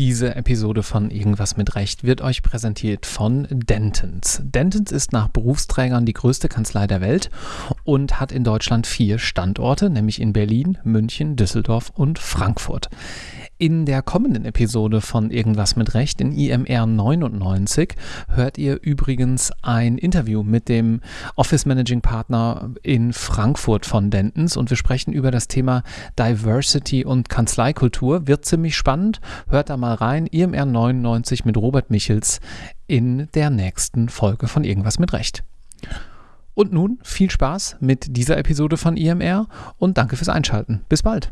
Diese Episode von Irgendwas mit Recht wird euch präsentiert von Dentons. Dentons ist nach Berufsträgern die größte Kanzlei der Welt und hat in Deutschland vier Standorte, nämlich in Berlin, München, Düsseldorf und Frankfurt. In der kommenden Episode von Irgendwas mit Recht in IMR 99 hört ihr übrigens ein Interview mit dem Office Managing Partner in Frankfurt von Dentons und wir sprechen über das Thema Diversity und Kanzleikultur. Wird ziemlich spannend. Hört da mal rein. IMR 99 mit Robert Michels in der nächsten Folge von Irgendwas mit Recht. Und nun viel Spaß mit dieser Episode von IMR und danke fürs Einschalten. Bis bald.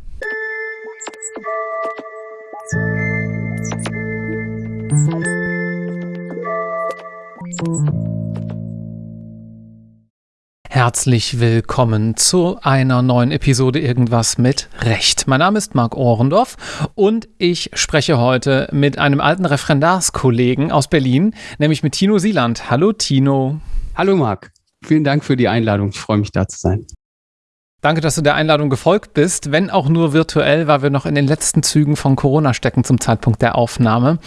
Herzlich willkommen zu einer neuen Episode Irgendwas mit Recht. Mein Name ist Marc Ohrendorf und ich spreche heute mit einem alten Referendarskollegen aus Berlin, nämlich mit Tino Sieland. Hallo Tino. Hallo Marc. Vielen Dank für die Einladung. Ich freue mich da zu sein. Danke, dass du der Einladung gefolgt bist, wenn auch nur virtuell, weil wir noch in den letzten Zügen von Corona stecken zum Zeitpunkt der Aufnahme.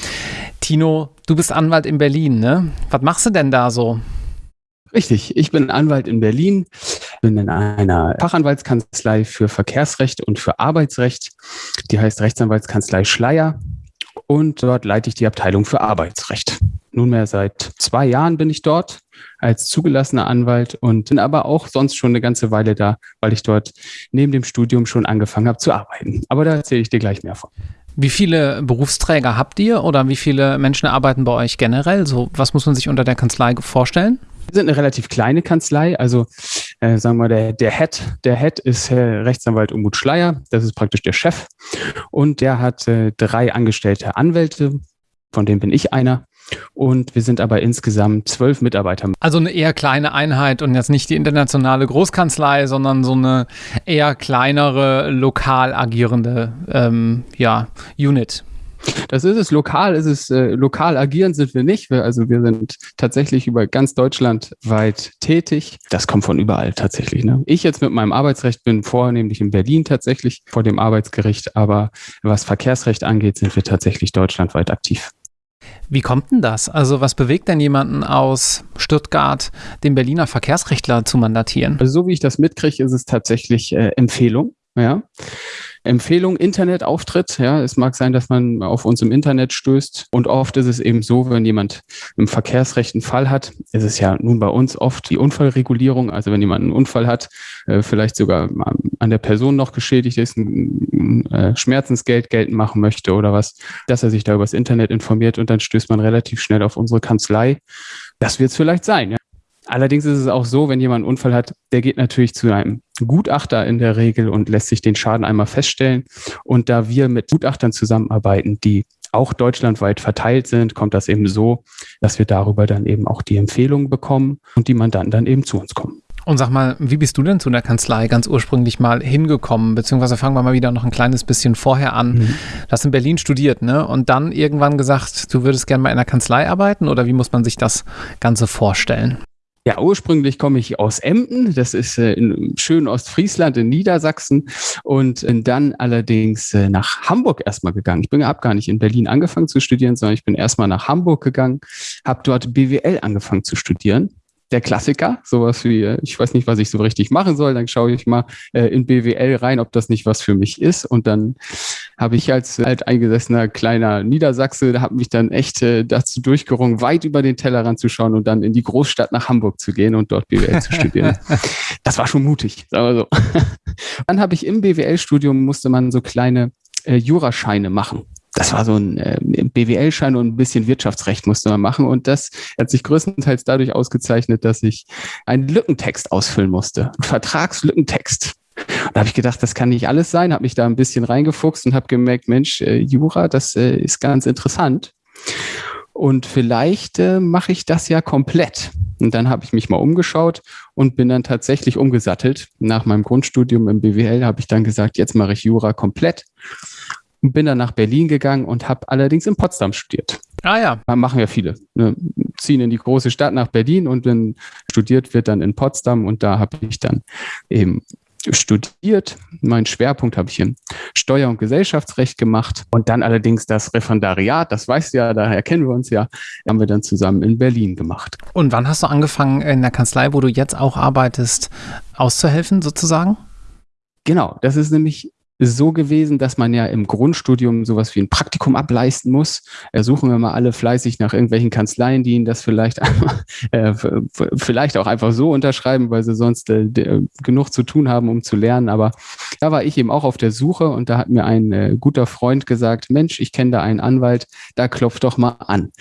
Tino, du bist Anwalt in Berlin, ne? Was machst du denn da so? Richtig, ich bin Anwalt in Berlin, bin in einer Fachanwaltskanzlei für Verkehrsrecht und für Arbeitsrecht. Die heißt Rechtsanwaltskanzlei Schleier und dort leite ich die Abteilung für Arbeitsrecht. Nunmehr seit zwei Jahren bin ich dort als zugelassener Anwalt und bin aber auch sonst schon eine ganze Weile da, weil ich dort neben dem Studium schon angefangen habe zu arbeiten. Aber da erzähle ich dir gleich mehr von. Wie viele Berufsträger habt ihr oder wie viele Menschen arbeiten bei euch generell? So, was muss man sich unter der Kanzlei vorstellen? Wir sind eine relativ kleine Kanzlei, also äh, sagen wir der, der Head, der Head ist äh, Rechtsanwalt Umut Schleier, das ist praktisch der Chef und der hat äh, drei angestellte Anwälte, von denen bin ich einer und wir sind aber insgesamt zwölf Mitarbeiter. Also eine eher kleine Einheit und jetzt nicht die internationale Großkanzlei, sondern so eine eher kleinere, lokal agierende ähm, ja, Unit. Das ist es. Lokal ist es, äh, lokal agieren sind wir nicht. Wir, also wir sind tatsächlich über ganz Deutschland weit tätig. Das kommt von überall tatsächlich. Ne? Ich jetzt mit meinem Arbeitsrecht bin vornehmlich in Berlin tatsächlich vor dem Arbeitsgericht, aber was Verkehrsrecht angeht, sind wir tatsächlich deutschlandweit aktiv. Wie kommt denn das? Also was bewegt denn jemanden aus Stuttgart, den Berliner Verkehrsrechtler zu mandatieren? Also so wie ich das mitkriege, ist es tatsächlich äh, Empfehlung. Ja. Empfehlung, Internetauftritt. Ja, es mag sein, dass man auf uns im Internet stößt. Und oft ist es eben so, wenn jemand im Verkehrsrecht einen Fall hat, ist es ja nun bei uns oft die Unfallregulierung. Also wenn jemand einen Unfall hat, äh, vielleicht sogar an der Person noch geschädigt ist, ein äh, Schmerzensgeld geltend machen möchte oder was, dass er sich da übers Internet informiert und dann stößt man relativ schnell auf unsere Kanzlei. Das wird es vielleicht sein. Ja. Allerdings ist es auch so, wenn jemand einen Unfall hat, der geht natürlich zu einem Gutachter in der Regel und lässt sich den Schaden einmal feststellen. Und da wir mit Gutachtern zusammenarbeiten, die auch deutschlandweit verteilt sind, kommt das eben so, dass wir darüber dann eben auch die Empfehlungen bekommen und die Mandanten dann eben zu uns kommen. Und sag mal, wie bist du denn zu der Kanzlei ganz ursprünglich mal hingekommen? Beziehungsweise fangen wir mal wieder noch ein kleines bisschen vorher an. Mhm. Du hast in Berlin studiert, ne? Und dann irgendwann gesagt, du würdest gerne mal in einer Kanzlei arbeiten oder wie muss man sich das Ganze vorstellen? Ja, ursprünglich komme ich aus Emden, das ist äh, in schönen Ostfriesland in Niedersachsen. Und äh, dann allerdings äh, nach Hamburg erstmal gegangen. Ich bin habe gar nicht in Berlin angefangen zu studieren, sondern ich bin erstmal nach Hamburg gegangen, habe dort BWL angefangen zu studieren der Klassiker, sowas wie, äh, ich weiß nicht, was ich so richtig machen soll, dann schaue ich mal äh, in BWL rein, ob das nicht was für mich ist. Und dann habe ich als alteingesessener kleiner Niedersachse, da habe mich dann echt äh, dazu durchgerungen, weit über den Tellerrand zu schauen und dann in die Großstadt nach Hamburg zu gehen und dort BWL zu studieren. Das war schon mutig, sagen wir so. Dann habe ich im BWL-Studium musste man so kleine äh, Jurascheine machen das war so ein äh, BWL-Schein und ein bisschen Wirtschaftsrecht musste man machen. Und das hat sich größtenteils dadurch ausgezeichnet, dass ich einen Lückentext ausfüllen musste. Einen Vertragslückentext. Und da habe ich gedacht, das kann nicht alles sein, habe mich da ein bisschen reingefuchst und habe gemerkt, Mensch, äh, Jura, das äh, ist ganz interessant. Und vielleicht äh, mache ich das ja komplett. Und dann habe ich mich mal umgeschaut und bin dann tatsächlich umgesattelt. Nach meinem Grundstudium im BWL habe ich dann gesagt, jetzt mache ich Jura komplett und bin dann nach Berlin gegangen und habe allerdings in Potsdam studiert. Ah ja. Da machen ja viele. Ne? Ziehen in die große Stadt nach Berlin und dann studiert wird dann in Potsdam und da habe ich dann eben studiert. Mein Schwerpunkt habe ich in Steuer- und Gesellschaftsrecht gemacht und dann allerdings das Referendariat, das weißt du ja, daher kennen wir uns ja, haben wir dann zusammen in Berlin gemacht. Und wann hast du angefangen in der Kanzlei, wo du jetzt auch arbeitest, auszuhelfen sozusagen? Genau, das ist nämlich so gewesen, dass man ja im Grundstudium sowas wie ein Praktikum ableisten muss. Äh, suchen wir mal alle fleißig nach irgendwelchen Kanzleien, die ihnen das vielleicht, äh, vielleicht auch einfach so unterschreiben, weil sie sonst äh, genug zu tun haben, um zu lernen. Aber da war ich eben auch auf der Suche und da hat mir ein äh, guter Freund gesagt, Mensch, ich kenne da einen Anwalt, da klopft doch mal an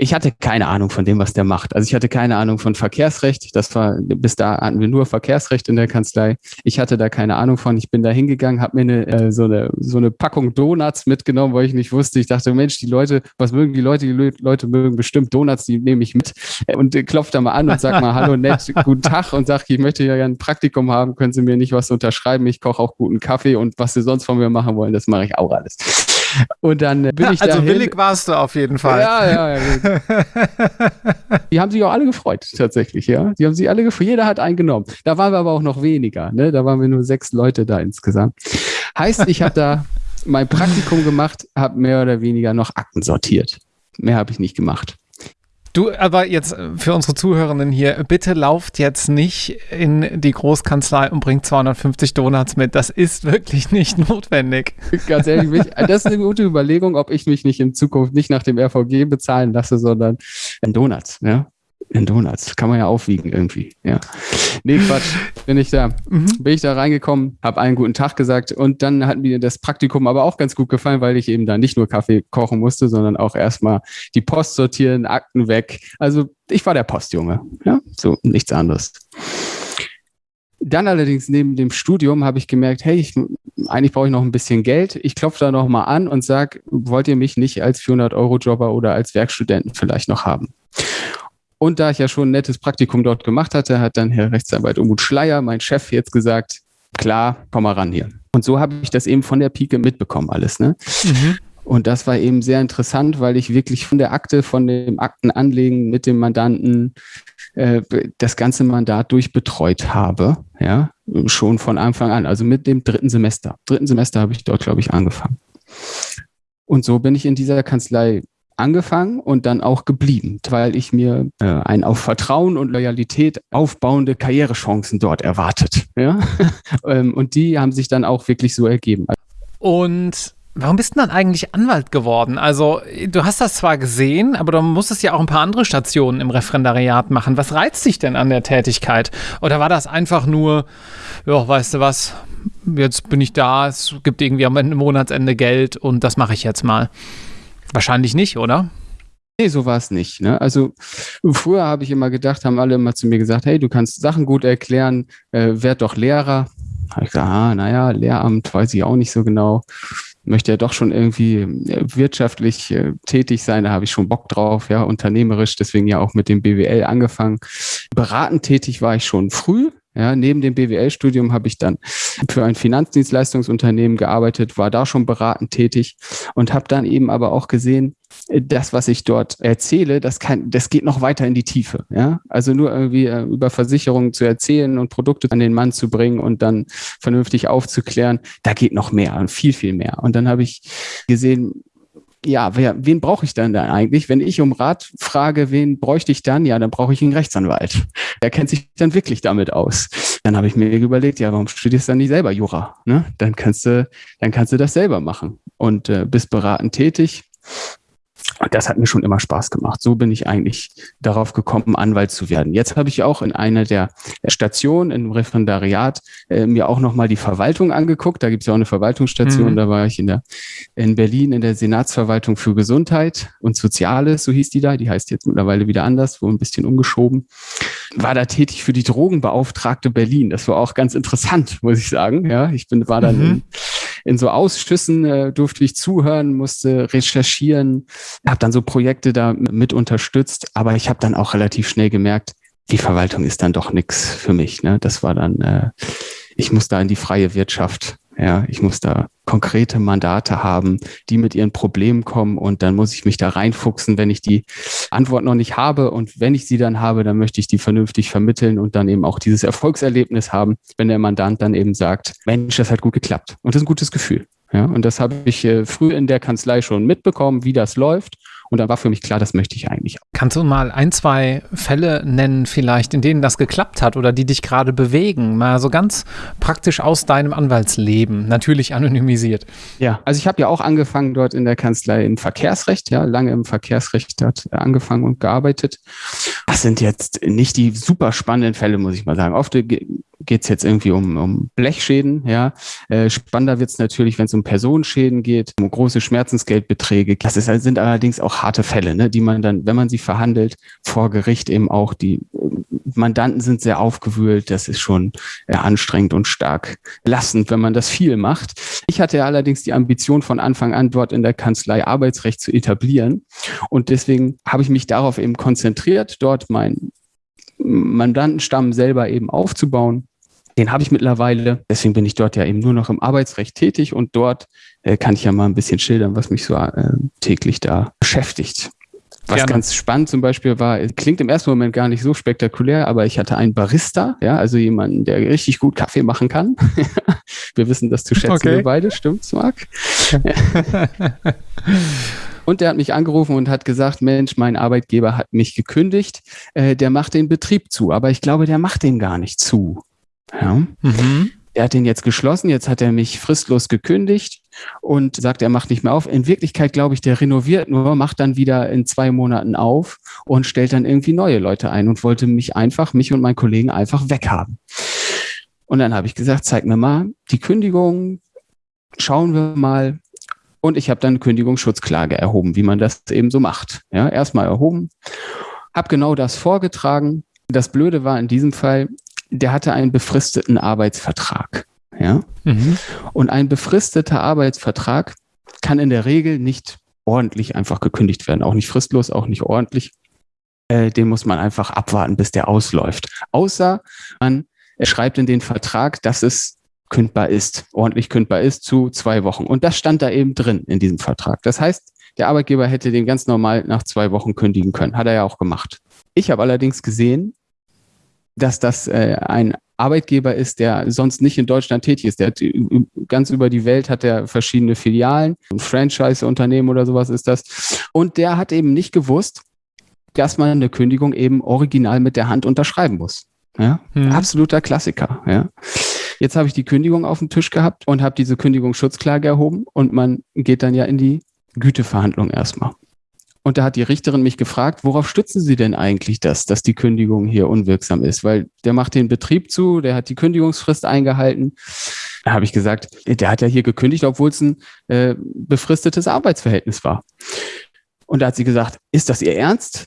ich hatte keine Ahnung von dem, was der macht. Also ich hatte keine Ahnung von Verkehrsrecht. Das war, bis da hatten wir nur Verkehrsrecht in der Kanzlei. Ich hatte da keine Ahnung von. Ich bin da hingegangen, habe mir eine, äh, so, eine, so eine Packung Donuts mitgenommen, weil ich nicht wusste. Ich dachte, Mensch, die Leute, was mögen die Leute? Die Leute mögen bestimmt Donuts, die nehme ich mit. Und äh, klopft da mal an und sagt mal, hallo nett, guten Tag und sagt, ich möchte ja ein Praktikum haben, können Sie mir nicht was unterschreiben? Ich koche auch guten Kaffee und was Sie sonst von mir machen wollen, das mache ich auch alles. Und dann bin ich Also dahin. willig warst du auf jeden Fall. Ja, ja, ja. die haben sich auch alle gefreut, tatsächlich, ja. Die haben sich alle gefreut. Jeder hat einen genommen. Da waren wir aber auch noch weniger, ne? Da waren wir nur sechs Leute da insgesamt. Heißt, ich habe da mein Praktikum gemacht, habe mehr oder weniger noch Akten sortiert. Mehr habe ich nicht gemacht. Du, aber jetzt äh, für unsere Zuhörenden hier, bitte lauft jetzt nicht in die Großkanzlei und bringt 250 Donuts mit. Das ist wirklich nicht notwendig. Ganz ehrlich, mich, das ist eine gute Überlegung, ob ich mich nicht in Zukunft nicht nach dem RVG bezahlen lasse, sondern in Donuts. Ja? In Donuts. Kann man ja aufwiegen irgendwie. Ja. Nee, Quatsch. Bin ich da, mhm. bin ich da reingekommen, habe einen guten Tag gesagt und dann hat mir das Praktikum aber auch ganz gut gefallen, weil ich eben da nicht nur Kaffee kochen musste, sondern auch erstmal die Post sortieren, Akten weg. Also ich war der Postjunge. Ja, so nichts anderes. Dann allerdings neben dem Studium habe ich gemerkt, hey, ich, eigentlich brauche ich noch ein bisschen Geld. Ich klopfe da noch mal an und sage, wollt ihr mich nicht als 400-Euro-Jobber oder als Werkstudenten vielleicht noch haben? Und da ich ja schon ein nettes Praktikum dort gemacht hatte, hat dann Herr Rechtsanwalt Umut Schleier, mein Chef, jetzt gesagt, klar, komm mal ran hier. Und so habe ich das eben von der Pike mitbekommen alles. Ne? Mhm. Und das war eben sehr interessant, weil ich wirklich von der Akte, von dem Aktenanlegen mit dem Mandanten äh, das ganze Mandat durchbetreut habe, ja, schon von Anfang an, also mit dem dritten Semester. Dritten Semester habe ich dort, glaube ich, angefangen. Und so bin ich in dieser Kanzlei angefangen und dann auch geblieben, weil ich mir äh, ein auf Vertrauen und Loyalität aufbauende Karrierechancen dort erwartet. Ja? ähm, und die haben sich dann auch wirklich so ergeben. Und Warum bist du dann eigentlich Anwalt geworden? Also, du hast das zwar gesehen, aber du musstest ja auch ein paar andere Stationen im Referendariat machen. Was reizt dich denn an der Tätigkeit? Oder war das einfach nur, ja, weißt du was, jetzt bin ich da, es gibt irgendwie am Monatsende Geld und das mache ich jetzt mal? Wahrscheinlich nicht, oder? Nee, so war es nicht. Ne? Also früher habe ich immer gedacht, haben alle immer zu mir gesagt, hey, du kannst Sachen gut erklären, äh, werd doch Lehrer. Habe ich gesagt, ah, naja, Lehramt weiß ich auch nicht so genau. Möchte ja doch schon irgendwie äh, wirtschaftlich äh, tätig sein, da habe ich schon Bock drauf, ja, unternehmerisch, deswegen ja auch mit dem BWL angefangen. Beratend tätig war ich schon früh, ja, neben dem BWL-Studium habe ich dann für ein Finanzdienstleistungsunternehmen gearbeitet, war da schon beratend tätig und habe dann eben aber auch gesehen, das, was ich dort erzähle, das kann, das geht noch weiter in die Tiefe. Ja, also nur irgendwie äh, über Versicherungen zu erzählen und Produkte an den Mann zu bringen und dann vernünftig aufzuklären, da geht noch mehr und viel, viel mehr. Und dann habe ich gesehen, ja, wer, wen brauche ich dann dann eigentlich? Wenn ich um Rat frage, wen bräuchte ich dann? Ja, dann brauche ich einen Rechtsanwalt. Der kennt sich dann wirklich damit aus. Dann habe ich mir überlegt, ja, warum studierst du dann nicht selber Jura? Ne? Dann kannst du, dann kannst du das selber machen und äh, bist beratend tätig und das hat mir schon immer Spaß gemacht. So bin ich eigentlich darauf gekommen, Anwalt zu werden. Jetzt habe ich auch in einer der Stationen im Referendariat äh, mir auch nochmal die Verwaltung angeguckt. Da gibt es ja auch eine Verwaltungsstation. Mhm. Da war ich in, der, in Berlin in der Senatsverwaltung für Gesundheit und Soziales, so hieß die da. Die heißt jetzt mittlerweile wieder anders, wo ein bisschen umgeschoben. War da tätig für die Drogenbeauftragte Berlin. Das war auch ganz interessant, muss ich sagen. Ja, ich bin, war dann mhm. in, in so Ausschüssen, äh, durfte ich zuhören, musste recherchieren habe dann so Projekte da mit unterstützt, aber ich habe dann auch relativ schnell gemerkt, die Verwaltung ist dann doch nichts für mich. Ne? Das war dann, äh, ich muss da in die freie Wirtschaft. Ja, ich muss da konkrete Mandate haben, die mit ihren Problemen kommen und dann muss ich mich da reinfuchsen, wenn ich die Antwort noch nicht habe und wenn ich sie dann habe, dann möchte ich die vernünftig vermitteln und dann eben auch dieses Erfolgserlebnis haben, wenn der Mandant dann eben sagt, Mensch, das hat gut geklappt und das ist ein gutes Gefühl. Ja, und das habe ich äh, früh in der Kanzlei schon mitbekommen, wie das läuft und dann war für mich klar, das möchte ich eigentlich. Kannst du mal ein, zwei Fälle nennen, vielleicht, in denen das geklappt hat oder die dich gerade bewegen? Mal so ganz praktisch aus deinem Anwaltsleben, natürlich anonymisiert. Ja, also ich habe ja auch angefangen dort in der Kanzlei im Verkehrsrecht, ja, lange im Verkehrsrecht dort angefangen und gearbeitet. Das sind jetzt nicht die super spannenden Fälle, muss ich mal sagen. Oft geht es jetzt irgendwie um, um Blechschäden. Ja. Äh, spannender wird es natürlich, wenn es um Personenschäden geht, um große Schmerzensgeldbeträge. Das ist, sind allerdings auch harte Fälle, ne, die man dann, wenn man sie verhandelt, vor Gericht eben auch, die äh, Mandanten sind sehr aufgewühlt. Das ist schon äh, anstrengend und stark lassend, wenn man das viel macht. Ich hatte allerdings die Ambition von Anfang an dort in der Kanzlei Arbeitsrecht zu etablieren. Und deswegen habe ich mich darauf eben konzentriert, dort mein Mandantenstamm selber eben aufzubauen. Den habe ich mittlerweile. Deswegen bin ich dort ja eben nur noch im Arbeitsrecht tätig und dort äh, kann ich ja mal ein bisschen schildern, was mich so äh, täglich da beschäftigt. Was Gerne. ganz spannend zum Beispiel war, klingt im ersten Moment gar nicht so spektakulär, aber ich hatte einen Barista, ja, also jemanden, der richtig gut Kaffee machen kann. wir wissen das zu schätzen, okay. wir beide, stimmt's, Marc? Und der hat mich angerufen und hat gesagt, Mensch, mein Arbeitgeber hat mich gekündigt, äh, der macht den Betrieb zu, aber ich glaube, der macht den gar nicht zu. Ja. Mhm. Er hat den jetzt geschlossen, jetzt hat er mich fristlos gekündigt und sagt, er macht nicht mehr auf. In Wirklichkeit glaube ich, der renoviert nur, macht dann wieder in zwei Monaten auf und stellt dann irgendwie neue Leute ein und wollte mich einfach, mich und meinen Kollegen einfach weghaben. Und dann habe ich gesagt, zeig mir mal die Kündigung, schauen wir mal, und ich habe dann Kündigungsschutzklage erhoben, wie man das eben so macht. Ja, erstmal erhoben, habe genau das vorgetragen. Das Blöde war in diesem Fall, der hatte einen befristeten Arbeitsvertrag. Ja? Mhm. Und ein befristeter Arbeitsvertrag kann in der Regel nicht ordentlich einfach gekündigt werden. Auch nicht fristlos, auch nicht ordentlich. Äh, den muss man einfach abwarten, bis der ausläuft. Außer man schreibt in den Vertrag, dass es kündbar ist, ordentlich kündbar ist, zu zwei Wochen. Und das stand da eben drin in diesem Vertrag. Das heißt, der Arbeitgeber hätte den ganz normal nach zwei Wochen kündigen können. Hat er ja auch gemacht. Ich habe allerdings gesehen, dass das äh, ein Arbeitgeber ist, der sonst nicht in Deutschland tätig ist. Der hat, ganz über die Welt hat er verschiedene Filialen, ein Franchise-Unternehmen oder sowas ist das. Und der hat eben nicht gewusst, dass man eine Kündigung eben original mit der Hand unterschreiben muss. Ja? Hm. Absoluter Klassiker. Ja? Jetzt habe ich die Kündigung auf dem Tisch gehabt und habe diese Kündigungsschutzklage erhoben und man geht dann ja in die Güteverhandlung erstmal. Und da hat die Richterin mich gefragt, worauf stützen Sie denn eigentlich das, dass die Kündigung hier unwirksam ist? Weil der macht den Betrieb zu, der hat die Kündigungsfrist eingehalten. Da habe ich gesagt, der hat ja hier gekündigt, obwohl es ein äh, befristetes Arbeitsverhältnis war. Und da hat sie gesagt, ist das Ihr Ernst?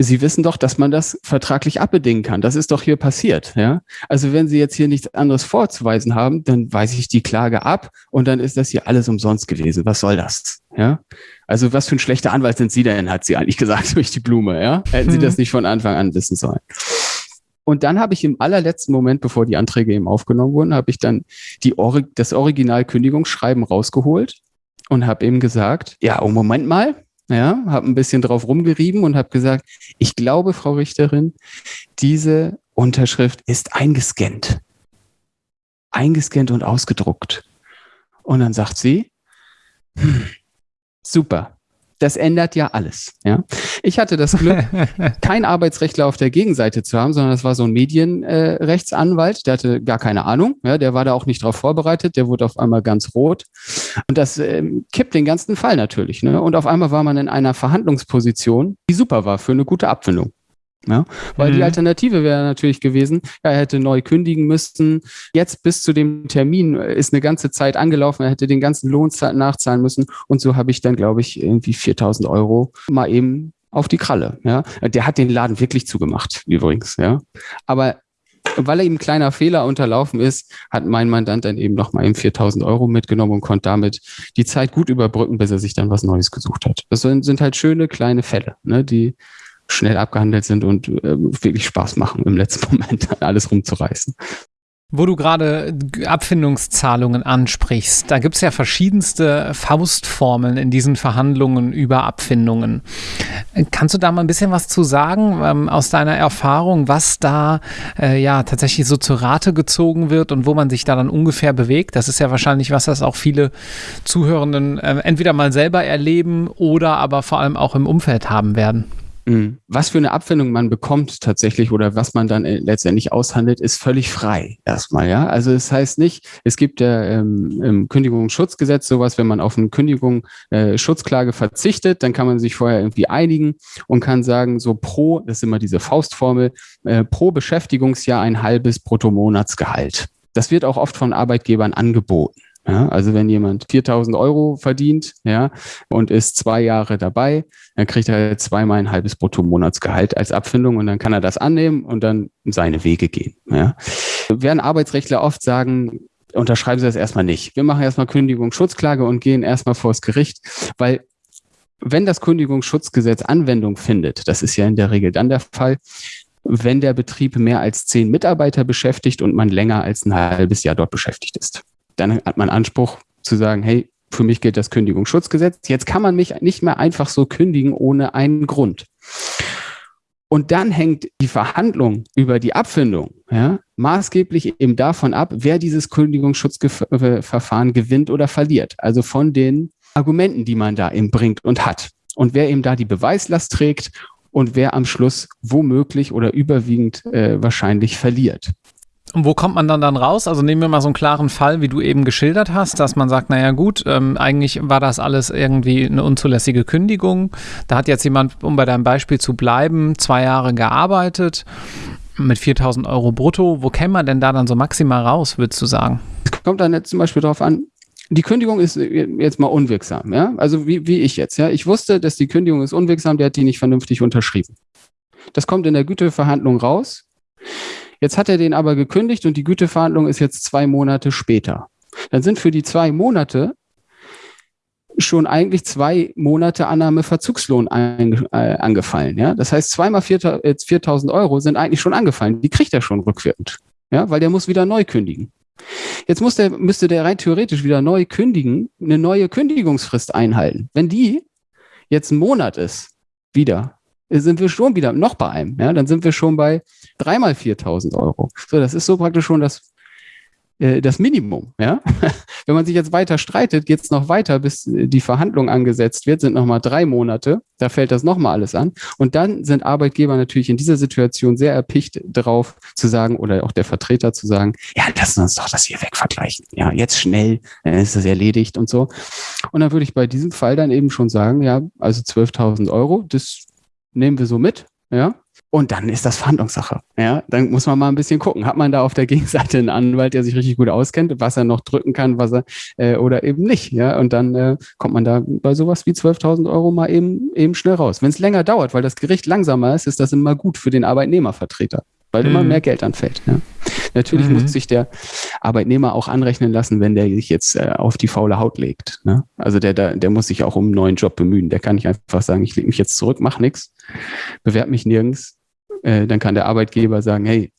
Sie wissen doch, dass man das vertraglich abbedingen kann. Das ist doch hier passiert. Ja? Also wenn Sie jetzt hier nichts anderes vorzuweisen haben, dann weise ich die Klage ab und dann ist das hier alles umsonst gewesen. Was soll das? Ja? Also was für ein schlechter Anwalt sind Sie denn, hat sie eigentlich gesagt durch die Blume. Ja? Hätten Sie das mhm. nicht von Anfang an wissen sollen. Und dann habe ich im allerletzten Moment, bevor die Anträge eben aufgenommen wurden, habe ich dann die Or das Original-Kündigungsschreiben rausgeholt und habe eben gesagt, ja, oh Moment mal, ja, habe ein bisschen drauf rumgerieben und habe gesagt, ich glaube, Frau Richterin, diese Unterschrift ist eingescannt. Eingescannt und ausgedruckt. Und dann sagt sie, hm, super, das ändert ja alles. Ja? Ich hatte das Glück, kein Arbeitsrechtler auf der Gegenseite zu haben, sondern das war so ein Medienrechtsanwalt, äh, der hatte gar keine Ahnung, ja, der war da auch nicht drauf vorbereitet, der wurde auf einmal ganz rot. Und das äh, kippt den ganzen Fall natürlich. Ne? Und auf einmal war man in einer Verhandlungsposition, die super war für eine gute Abfindung. Ja, weil mhm. die Alternative wäre natürlich gewesen, er hätte neu kündigen müssen. Jetzt bis zu dem Termin ist eine ganze Zeit angelaufen. Er hätte den ganzen Lohn nachzahlen müssen. Und so habe ich dann, glaube ich, irgendwie 4000 Euro mal eben auf die Kralle. Ja, der hat den Laden wirklich zugemacht, übrigens. Ja, aber weil er ihm ein kleiner Fehler unterlaufen ist, hat mein Mandant dann eben noch mal eben 4000 Euro mitgenommen und konnte damit die Zeit gut überbrücken, bis er sich dann was Neues gesucht hat. Das sind, sind halt schöne kleine Fälle, ne, die schnell abgehandelt sind und äh, wirklich Spaß machen, im letzten Moment alles rumzureißen. Wo du gerade Abfindungszahlungen ansprichst, da gibt es ja verschiedenste Faustformeln in diesen Verhandlungen über Abfindungen. Kannst du da mal ein bisschen was zu sagen ähm, aus deiner Erfahrung, was da äh, ja tatsächlich so zur Rate gezogen wird und wo man sich da dann ungefähr bewegt? Das ist ja wahrscheinlich was, das auch viele Zuhörenden äh, entweder mal selber erleben oder aber vor allem auch im Umfeld haben werden. Mhm. Was für eine Abfindung man bekommt tatsächlich oder was man dann äh, letztendlich aushandelt, ist völlig frei erstmal. Ja, also es das heißt nicht, es gibt ja ähm, im Kündigungsschutzgesetz sowas, wenn man auf eine Kündigung äh, Schutzklage verzichtet, dann kann man sich vorher irgendwie einigen und kann sagen, so pro, das ist immer diese Faustformel, äh, pro Beschäftigungsjahr ein halbes Bruttomonatsgehalt. Das wird auch oft von Arbeitgebern angeboten. Ja, also wenn jemand 4000 Euro verdient ja, und ist zwei Jahre dabei, dann kriegt er zweimal ein halbes Bruttomonatsgehalt als Abfindung und dann kann er das annehmen und dann seine Wege gehen. Ja. Werden Arbeitsrechtler oft sagen, unterschreiben Sie das erstmal nicht. Wir machen erstmal Kündigungsschutzklage und gehen erstmal vors Gericht, weil wenn das Kündigungsschutzgesetz Anwendung findet, das ist ja in der Regel dann der Fall, wenn der Betrieb mehr als zehn Mitarbeiter beschäftigt und man länger als ein halbes Jahr dort beschäftigt ist dann hat man Anspruch zu sagen, hey, für mich gilt das Kündigungsschutzgesetz. Jetzt kann man mich nicht mehr einfach so kündigen ohne einen Grund. Und dann hängt die Verhandlung über die Abfindung ja, maßgeblich eben davon ab, wer dieses Kündigungsschutzverfahren gewinnt oder verliert. Also von den Argumenten, die man da eben bringt und hat. Und wer eben da die Beweislast trägt und wer am Schluss womöglich oder überwiegend äh, wahrscheinlich verliert. Und wo kommt man dann dann raus? Also nehmen wir mal so einen klaren Fall, wie du eben geschildert hast, dass man sagt, naja gut, ähm, eigentlich war das alles irgendwie eine unzulässige Kündigung. Da hat jetzt jemand, um bei deinem Beispiel zu bleiben, zwei Jahre gearbeitet mit 4000 Euro brutto. Wo käme man denn da dann so maximal raus, würdest du sagen? Es kommt dann jetzt zum Beispiel darauf an, die Kündigung ist jetzt mal unwirksam, ja? Also wie, wie ich jetzt, ja? Ich wusste, dass die Kündigung ist unwirksam, der hat die nicht vernünftig unterschrieben. Das kommt in der Güteverhandlung raus. Jetzt hat er den aber gekündigt und die Güteverhandlung ist jetzt zwei Monate später. Dann sind für die zwei Monate schon eigentlich zwei Monate Annahmeverzugslohn äh, angefallen. Ja? Das heißt, zweimal 4.000 Euro sind eigentlich schon angefallen. Die kriegt er schon rückwirkend, ja? weil der muss wieder neu kündigen. Jetzt muss der, müsste der rein theoretisch wieder neu kündigen, eine neue Kündigungsfrist einhalten. Wenn die jetzt ein Monat ist, wieder, sind wir schon wieder noch bei einem. Ja, dann sind wir schon bei dreimal 4000 Euro. So, das ist so praktisch schon das, äh, das Minimum. Ja, wenn man sich jetzt weiter streitet, geht es noch weiter, bis die Verhandlung angesetzt wird, sind nochmal drei Monate. Da fällt das nochmal alles an. Und dann sind Arbeitgeber natürlich in dieser Situation sehr erpicht darauf zu sagen oder auch der Vertreter zu sagen, ja, lassen uns doch das hier wegvergleichen. Ja, jetzt schnell, dann ist das erledigt und so. Und dann würde ich bei diesem Fall dann eben schon sagen, ja, also 12.000 Euro, das nehmen wir so mit, ja. Und dann ist das Verhandlungssache. Ja, dann muss man mal ein bisschen gucken. Hat man da auf der Gegenseite einen Anwalt, der sich richtig gut auskennt, was er noch drücken kann, was er äh, oder eben nicht. Ja, und dann äh, kommt man da bei sowas wie 12.000 Euro mal eben eben schnell raus. Wenn es länger dauert, weil das Gericht langsamer ist, ist das immer gut für den Arbeitnehmervertreter weil mhm. immer mehr Geld anfällt. Ja. Natürlich mhm. muss sich der Arbeitnehmer auch anrechnen lassen, wenn der sich jetzt äh, auf die faule Haut legt. Ne? Also der, der, der muss sich auch um einen neuen Job bemühen. Der kann nicht einfach sagen, ich lege mich jetzt zurück, mach nichts, bewerb mich nirgends. Äh, dann kann der Arbeitgeber sagen, hey,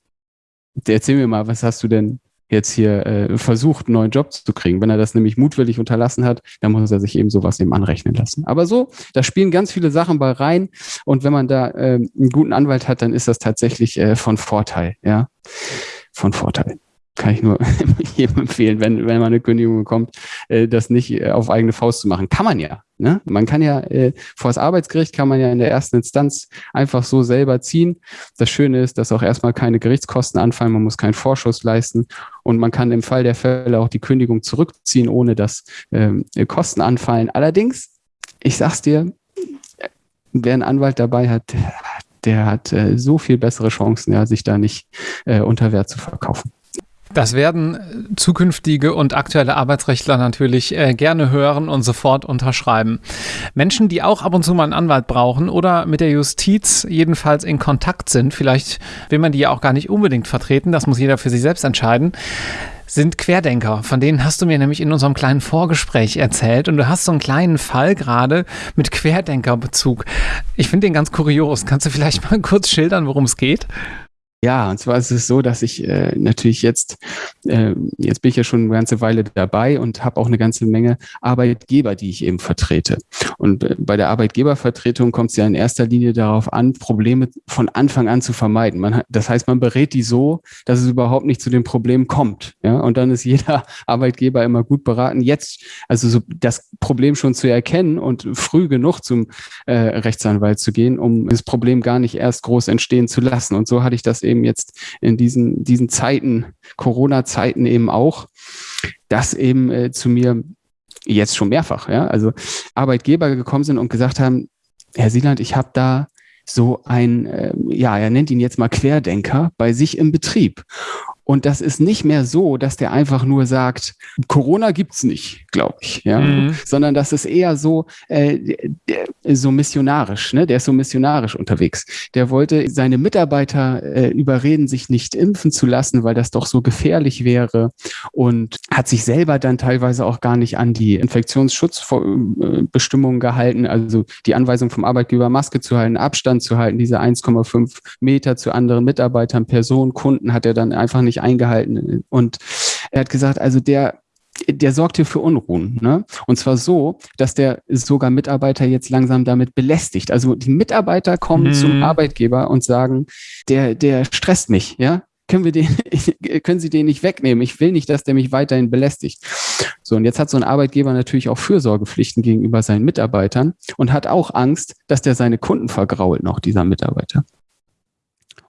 erzähl mir mal, was hast du denn jetzt hier äh, versucht, einen neuen Job zu kriegen. Wenn er das nämlich mutwillig unterlassen hat, dann muss er sich eben sowas eben anrechnen lassen. Aber so, da spielen ganz viele Sachen bei rein. Und wenn man da äh, einen guten Anwalt hat, dann ist das tatsächlich äh, von Vorteil, ja. Von Vorteil kann ich nur jedem empfehlen, wenn, wenn man eine Kündigung bekommt, äh, das nicht äh, auf eigene Faust zu machen. Kann man ja. Ne? Man kann ja äh, vor das Arbeitsgericht kann man ja in der ersten Instanz einfach so selber ziehen. Das Schöne ist, dass auch erstmal keine Gerichtskosten anfallen, man muss keinen Vorschuss leisten und man kann im Fall der Fälle auch die Kündigung zurückziehen, ohne dass ähm, Kosten anfallen. Allerdings, ich sag's dir, wer einen Anwalt dabei hat, der hat äh, so viel bessere Chancen, ja, sich da nicht äh, unter Wert zu verkaufen. Das werden zukünftige und aktuelle Arbeitsrechtler natürlich äh, gerne hören und sofort unterschreiben. Menschen, die auch ab und zu mal einen Anwalt brauchen oder mit der Justiz jedenfalls in Kontakt sind, vielleicht will man die ja auch gar nicht unbedingt vertreten, das muss jeder für sich selbst entscheiden sind Querdenker. Von denen hast du mir nämlich in unserem kleinen Vorgespräch erzählt und du hast so einen kleinen Fall gerade mit Querdenkerbezug. Ich finde den ganz kurios. Kannst du vielleicht mal kurz schildern, worum es geht? Ja, und zwar ist es so, dass ich äh, natürlich jetzt, äh, jetzt bin ich ja schon eine ganze Weile dabei und habe auch eine ganze Menge Arbeitgeber, die ich eben vertrete. Und äh, bei der Arbeitgebervertretung kommt es ja in erster Linie darauf an, Probleme von Anfang an zu vermeiden. Man, das heißt, man berät die so, dass es überhaupt nicht zu dem Problem kommt. Ja? Und dann ist jeder Arbeitgeber immer gut beraten, jetzt also so das Problem schon zu erkennen und früh genug zum äh, Rechtsanwalt zu gehen, um das Problem gar nicht erst groß entstehen zu lassen. Und so hatte ich das eben jetzt in diesen, diesen Zeiten, Corona-Zeiten eben auch, dass eben äh, zu mir jetzt schon mehrfach, ja, also Arbeitgeber gekommen sind und gesagt haben, Herr Sieland, ich habe da so ein, äh, ja, er nennt ihn jetzt mal Querdenker bei sich im Betrieb. Und das ist nicht mehr so, dass der einfach nur sagt, Corona gibt's nicht, glaube ich, ja, mhm. sondern das ist eher so äh, so missionarisch, ne? Der ist so missionarisch unterwegs. Der wollte seine Mitarbeiter äh, überreden, sich nicht impfen zu lassen, weil das doch so gefährlich wäre und hat sich selber dann teilweise auch gar nicht an die Infektionsschutzbestimmungen gehalten, also die Anweisung vom Arbeitgeber Maske zu halten, Abstand zu halten, diese 1,5 Meter zu anderen Mitarbeitern, Personen, Kunden hat er dann einfach nicht eingehalten. Und er hat gesagt, also der, der sorgt hier für Unruhen. Ne? Und zwar so, dass der sogar Mitarbeiter jetzt langsam damit belästigt. Also die Mitarbeiter kommen mhm. zum Arbeitgeber und sagen, der, der stresst mich, ja. Können wir den, können Sie den nicht wegnehmen? Ich will nicht, dass der mich weiterhin belästigt. So, und jetzt hat so ein Arbeitgeber natürlich auch Fürsorgepflichten gegenüber seinen Mitarbeitern und hat auch Angst, dass der seine Kunden vergrault noch, dieser Mitarbeiter.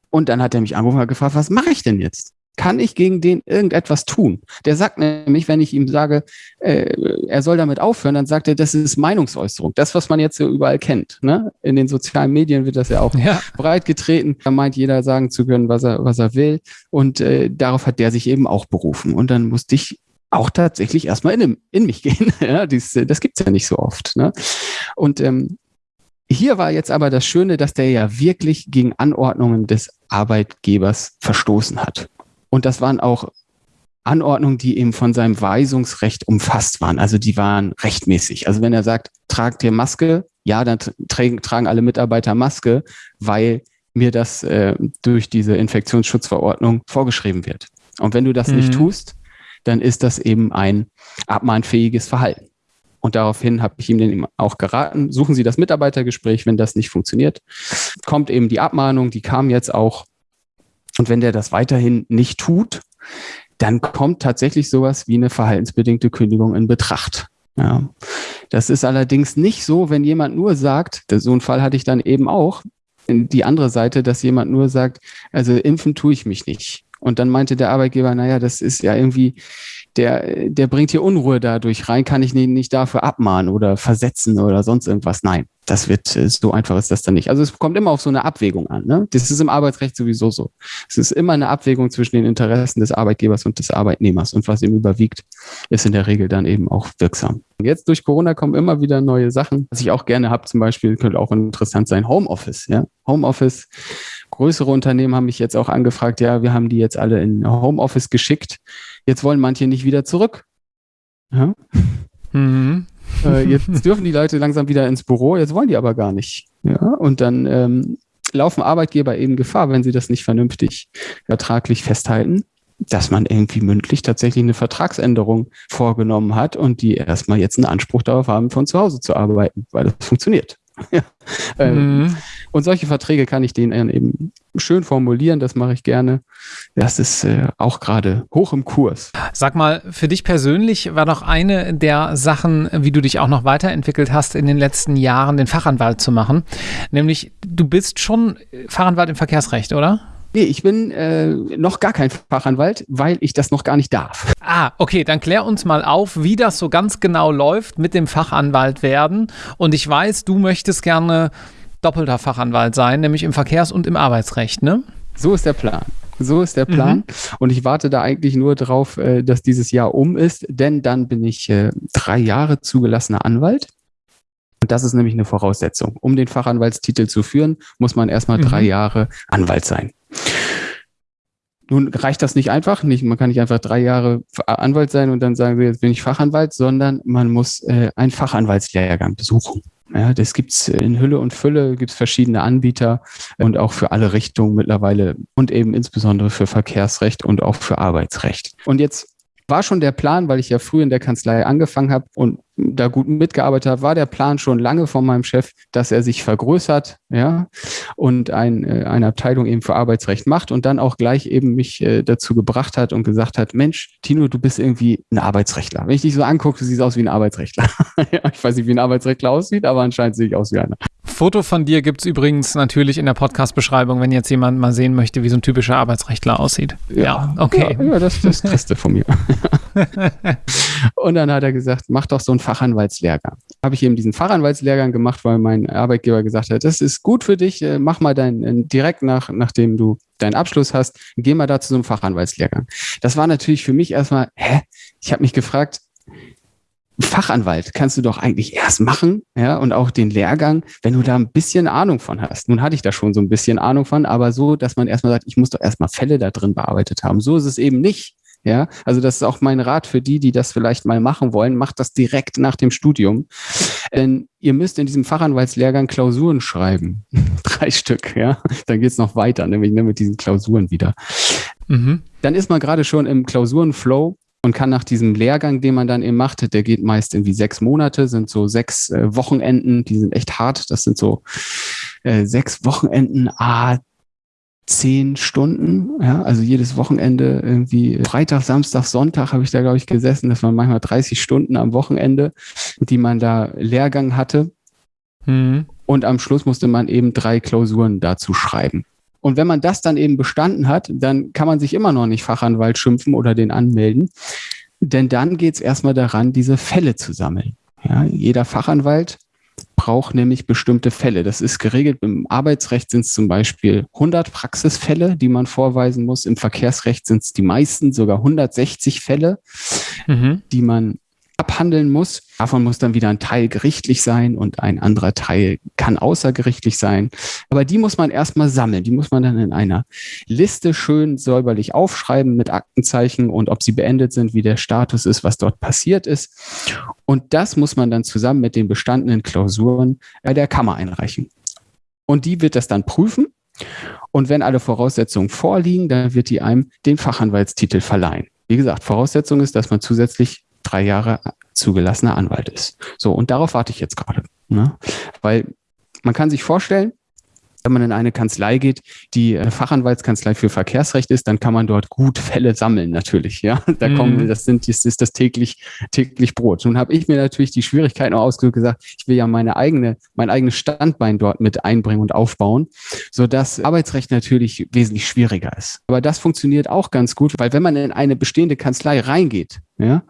Und dann hat er mich angerufen und gefragt, was mache ich denn jetzt? Kann ich gegen den irgendetwas tun? Der sagt nämlich, wenn ich ihm sage, äh, er soll damit aufhören, dann sagt er, das ist Meinungsäußerung. Das, was man jetzt so überall kennt. Ne? In den sozialen Medien wird das ja auch ja. breit getreten. Da meint jeder sagen zu können, was er, was er will. Und äh, darauf hat der sich eben auch berufen. Und dann musste ich auch tatsächlich erstmal in, in mich gehen. ja, dies, das gibt's ja nicht so oft. Ne? Und ähm, hier war jetzt aber das Schöne, dass der ja wirklich gegen Anordnungen des Arbeitgebers verstoßen hat. Und das waren auch Anordnungen, die eben von seinem Weisungsrecht umfasst waren. Also die waren rechtmäßig. Also wenn er sagt, tragt ihr Maske, ja, dann tragen, alle Mitarbeiter Maske, weil mir das äh, durch diese Infektionsschutzverordnung vorgeschrieben wird. Und wenn du das mhm. nicht tust, dann ist das eben ein abmahnfähiges Verhalten. Und daraufhin habe ich ihm dann auch geraten, suchen Sie das Mitarbeitergespräch, wenn das nicht funktioniert. Kommt eben die Abmahnung, die kam jetzt auch und wenn der das weiterhin nicht tut, dann kommt tatsächlich sowas wie eine verhaltensbedingte Kündigung in Betracht. Ja. Das ist allerdings nicht so, wenn jemand nur sagt, so einen Fall hatte ich dann eben auch, die andere Seite, dass jemand nur sagt, also impfen tue ich mich nicht. Und dann meinte der Arbeitgeber, naja, das ist ja irgendwie, der, der bringt hier Unruhe dadurch rein, kann ich ihn nicht dafür abmahnen oder versetzen oder sonst irgendwas. Nein, das wird, äh, so einfach ist das dann nicht. Also es kommt immer auf so eine Abwägung an. Ne? Das ist im Arbeitsrecht sowieso so. Es ist immer eine Abwägung zwischen den Interessen des Arbeitgebers und des Arbeitnehmers. Und was ihm überwiegt, ist in der Regel dann eben auch wirksam. Jetzt durch Corona kommen immer wieder neue Sachen. Was ich auch gerne habe, zum Beispiel, könnte auch interessant sein, Homeoffice. Ja? Homeoffice. Größere Unternehmen haben mich jetzt auch angefragt, ja, wir haben die jetzt alle in Homeoffice geschickt. Jetzt wollen manche nicht wieder zurück. Ja? Mhm. Äh, jetzt dürfen die Leute langsam wieder ins Büro, jetzt wollen die aber gar nicht. Ja, und dann ähm, laufen Arbeitgeber eben Gefahr, wenn sie das nicht vernünftig vertraglich festhalten, dass man irgendwie mündlich tatsächlich eine Vertragsänderung vorgenommen hat und die erstmal jetzt einen Anspruch darauf haben, von zu Hause zu arbeiten, weil das funktioniert. ja. Ähm, mhm. Und solche Verträge kann ich denen eben schön formulieren, das mache ich gerne. Das ist äh, auch gerade hoch im Kurs. Sag mal, für dich persönlich war doch eine der Sachen, wie du dich auch noch weiterentwickelt hast in den letzten Jahren, den Fachanwalt zu machen. Nämlich, du bist schon Fachanwalt im Verkehrsrecht, oder? Nee, ich bin äh, noch gar kein Fachanwalt, weil ich das noch gar nicht darf. Ah, okay, dann klär uns mal auf, wie das so ganz genau läuft mit dem Fachanwalt werden. Und ich weiß, du möchtest gerne doppelter Fachanwalt sein, nämlich im Verkehrs- und im Arbeitsrecht, ne? So ist der Plan. So ist der Plan. Mhm. Und ich warte da eigentlich nur drauf, äh, dass dieses Jahr um ist, denn dann bin ich äh, drei Jahre zugelassener Anwalt. Und das ist nämlich eine Voraussetzung. Um den Fachanwaltstitel zu führen, muss man erstmal mhm. drei Jahre Anwalt sein. Nun reicht das nicht einfach. Nicht, man kann nicht einfach drei Jahre Anwalt sein und dann sagen, jetzt bin ich Fachanwalt, sondern man muss äh, einen Fachanwaltslehrgang besuchen. Ja, das gibt's in Hülle und Fülle, gibt's verschiedene Anbieter und auch für alle Richtungen mittlerweile und eben insbesondere für Verkehrsrecht und auch für Arbeitsrecht. Und jetzt war schon der Plan, weil ich ja früh in der Kanzlei angefangen habe und da gut mitgearbeitet habe, war der Plan schon lange von meinem Chef, dass er sich vergrößert, ja, und ein, äh, eine Abteilung eben für Arbeitsrecht macht und dann auch gleich eben mich äh, dazu gebracht hat und gesagt hat, Mensch, Tino, du bist irgendwie ein Arbeitsrechtler. Wenn ich dich so angucke, du siehst aus wie ein Arbeitsrechtler. ich weiß nicht, wie ein Arbeitsrechtler aussieht, aber anscheinend sehe ich aus wie einer. Foto von dir gibt es übrigens natürlich in der Podcast-Beschreibung, wenn jetzt jemand mal sehen möchte, wie so ein typischer Arbeitsrechtler aussieht. Ja, ja okay. Ja, ja, das, das kriegst du von mir. und dann hat er gesagt, mach doch so einen Fachanwaltslehrgang. Habe ich eben diesen Fachanwaltslehrgang gemacht, weil mein Arbeitgeber gesagt hat, das ist gut für dich, äh, mach mal dein, äh, direkt nach, nachdem du deinen Abschluss hast, geh mal da zu so einem Fachanwaltslehrgang. Das war natürlich für mich erstmal, hä? Ich habe mich gefragt, Fachanwalt kannst du doch eigentlich erst machen, ja, und auch den Lehrgang, wenn du da ein bisschen Ahnung von hast. Nun hatte ich da schon so ein bisschen Ahnung von, aber so, dass man erstmal sagt, ich muss doch erstmal Fälle da drin bearbeitet haben. So ist es eben nicht. Ja, also das ist auch mein Rat für die, die das vielleicht mal machen wollen. Macht das direkt nach dem Studium. Denn ihr müsst in diesem Fachanwaltslehrgang Klausuren schreiben. Drei Stück, ja. Dann geht's noch weiter, nämlich ne, mit diesen Klausuren wieder. Mhm. Dann ist man gerade schon im Klausurenflow und kann nach diesem Lehrgang, den man dann eben macht, der geht meist irgendwie sechs Monate, sind so sechs äh, Wochenenden, die sind echt hart. Das sind so äh, sechs Wochenenden, ah, zehn Stunden, ja, also jedes Wochenende irgendwie Freitag, Samstag, Sonntag habe ich da, glaube ich, gesessen. Das waren manchmal 30 Stunden am Wochenende, die man da Lehrgang hatte. Mhm. Und am Schluss musste man eben drei Klausuren dazu schreiben. Und wenn man das dann eben bestanden hat, dann kann man sich immer noch nicht Fachanwalt schimpfen oder den anmelden. Denn dann geht es erstmal daran, diese Fälle zu sammeln. Ja, jeder Fachanwalt braucht nämlich bestimmte Fälle. Das ist geregelt. Im Arbeitsrecht sind es zum Beispiel 100 Praxisfälle, die man vorweisen muss. Im Verkehrsrecht sind es die meisten, sogar 160 Fälle, mhm. die man abhandeln muss. Davon muss dann wieder ein Teil gerichtlich sein und ein anderer Teil kann außergerichtlich sein. Aber die muss man erstmal sammeln. Die muss man dann in einer Liste schön säuberlich aufschreiben mit Aktenzeichen und ob sie beendet sind, wie der Status ist, was dort passiert ist. Und das muss man dann zusammen mit den bestandenen Klausuren bei der Kammer einreichen. Und die wird das dann prüfen. Und wenn alle Voraussetzungen vorliegen, dann wird die einem den Fachanwaltstitel verleihen. Wie gesagt, Voraussetzung ist, dass man zusätzlich drei Jahre zugelassener Anwalt ist. So, und darauf warte ich jetzt gerade. Ne? Weil man kann sich vorstellen, wenn man in eine Kanzlei geht, die Fachanwaltskanzlei für Verkehrsrecht ist, dann kann man dort gut Fälle sammeln, natürlich. Ja, da mm. kommen, das sind, das ist das täglich, täglich Brot. Nun habe ich mir natürlich die Schwierigkeiten auch ausgedrückt gesagt, ich will ja meine eigene, mein eigenes Standbein dort mit einbringen und aufbauen, so dass Arbeitsrecht natürlich wesentlich schwieriger ist. Aber das funktioniert auch ganz gut, weil wenn man in eine bestehende Kanzlei reingeht, ja,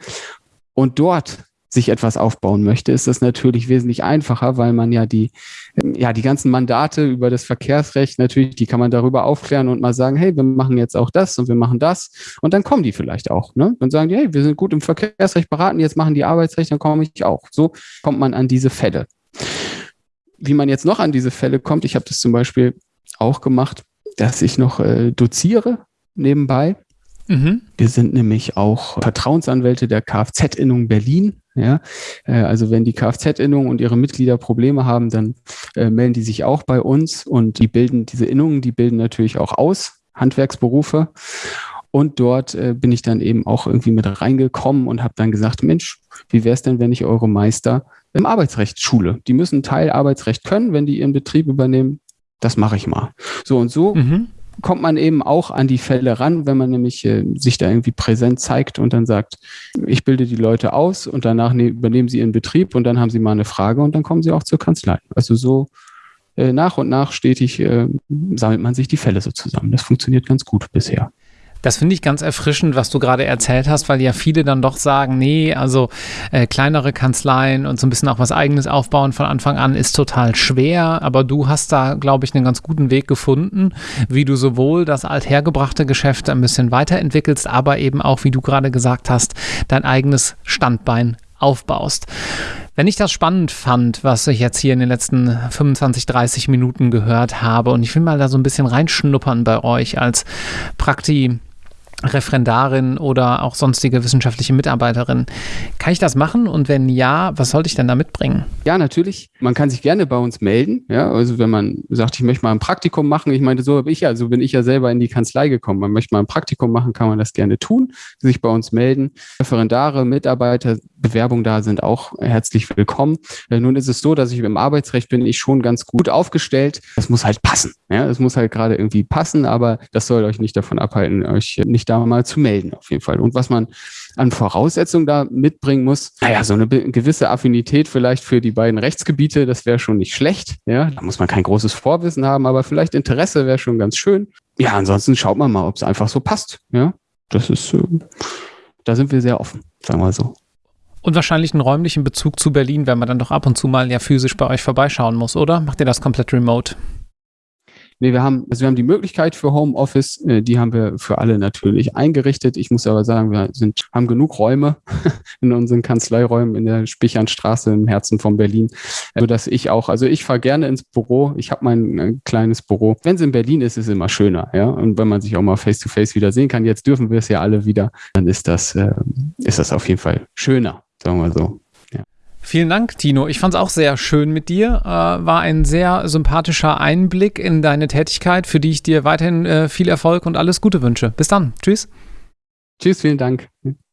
und dort sich etwas aufbauen möchte, ist das natürlich wesentlich einfacher, weil man ja die, ja, die ganzen Mandate über das Verkehrsrecht natürlich, die kann man darüber aufklären und mal sagen, hey, wir machen jetzt auch das und wir machen das. Und dann kommen die vielleicht auch, ne? Und sagen die, hey, wir sind gut im Verkehrsrecht beraten, jetzt machen die Arbeitsrecht, dann komme ich auch. So kommt man an diese Fälle. Wie man jetzt noch an diese Fälle kommt, ich habe das zum Beispiel auch gemacht, dass ich noch äh, doziere nebenbei Mhm. Wir sind nämlich auch Vertrauensanwälte der Kfz-Innung Berlin. Ja, äh, also wenn die Kfz-Innung und ihre Mitglieder Probleme haben, dann äh, melden die sich auch bei uns und die bilden diese Innungen, die bilden natürlich auch aus, Handwerksberufe. Und dort äh, bin ich dann eben auch irgendwie mit reingekommen und habe dann gesagt, Mensch, wie wäre es denn, wenn ich eure Meister im Arbeitsrecht schule? Die müssen Teil Arbeitsrecht können, wenn die ihren Betrieb übernehmen. Das mache ich mal. So und so mhm kommt man eben auch an die Fälle ran, wenn man nämlich äh, sich da irgendwie präsent zeigt und dann sagt, ich bilde die Leute aus und danach ne übernehmen sie ihren Betrieb und dann haben sie mal eine Frage und dann kommen sie auch zur Kanzlei. Also so äh, nach und nach stetig äh, sammelt man sich die Fälle so zusammen. Das funktioniert ganz gut bisher. Das finde ich ganz erfrischend, was du gerade erzählt hast, weil ja viele dann doch sagen, nee, also äh, kleinere Kanzleien und so ein bisschen auch was eigenes aufbauen von Anfang an ist total schwer, aber du hast da, glaube ich, einen ganz guten Weg gefunden, wie du sowohl das althergebrachte Geschäft ein bisschen weiterentwickelst, aber eben auch, wie du gerade gesagt hast, dein eigenes Standbein aufbaust. Wenn ich das spannend fand, was ich jetzt hier in den letzten 25, 30 Minuten gehört habe, und ich will mal da so ein bisschen reinschnuppern bei euch als Prakti Referendarin oder auch sonstige wissenschaftliche Mitarbeiterin. Kann ich das machen? Und wenn ja, was sollte ich denn da mitbringen? Ja, natürlich. Man kann sich gerne bei uns melden. Ja, also wenn man sagt, ich möchte mal ein Praktikum machen, ich meine, so habe ich ja, so bin ich ja selber in die Kanzlei gekommen. Man möchte mal ein Praktikum machen, kann man das gerne tun, sich bei uns melden. Referendare, Mitarbeiter, Bewerbungen da sind auch herzlich willkommen. Äh, nun ist es so, dass ich im Arbeitsrecht bin ich schon ganz gut aufgestellt. Das muss halt passen. Ja, es muss halt gerade irgendwie passen, aber das soll euch nicht davon abhalten, euch nicht da mal zu melden, auf jeden Fall. Und was man an Voraussetzungen da mitbringen muss, naja, so eine gewisse Affinität vielleicht für die beiden Rechtsgebiete, das wäre schon nicht schlecht. Ja, da muss man kein großes Vorwissen haben, aber vielleicht Interesse wäre schon ganz schön. Ja, ansonsten schaut man mal, ob es einfach so passt. Ja, das ist, äh, da sind wir sehr offen, sagen wir so. Und wahrscheinlich einen räumlichen Bezug zu Berlin, wenn man dann doch ab und zu mal ja physisch bei euch vorbeischauen muss, oder? Macht ihr das komplett remote? Nee, wir haben, also wir haben die Möglichkeit für Homeoffice, äh, die haben wir für alle natürlich eingerichtet. Ich muss aber sagen, wir sind, haben genug Räume in unseren Kanzleiräumen in der Spichernstraße im Herzen von Berlin, sodass ich auch, also ich fahre gerne ins Büro. Ich habe mein äh, kleines Büro. Wenn es in Berlin ist, ist es immer schöner, ja. Und wenn man sich auch mal face to face wieder sehen kann, jetzt dürfen wir es ja alle wieder, dann ist das, äh, ist das auf jeden Fall schöner, sagen wir so. Vielen Dank, Tino. Ich fand es auch sehr schön mit dir. Äh, war ein sehr sympathischer Einblick in deine Tätigkeit, für die ich dir weiterhin äh, viel Erfolg und alles Gute wünsche. Bis dann. Tschüss. Tschüss, vielen Dank.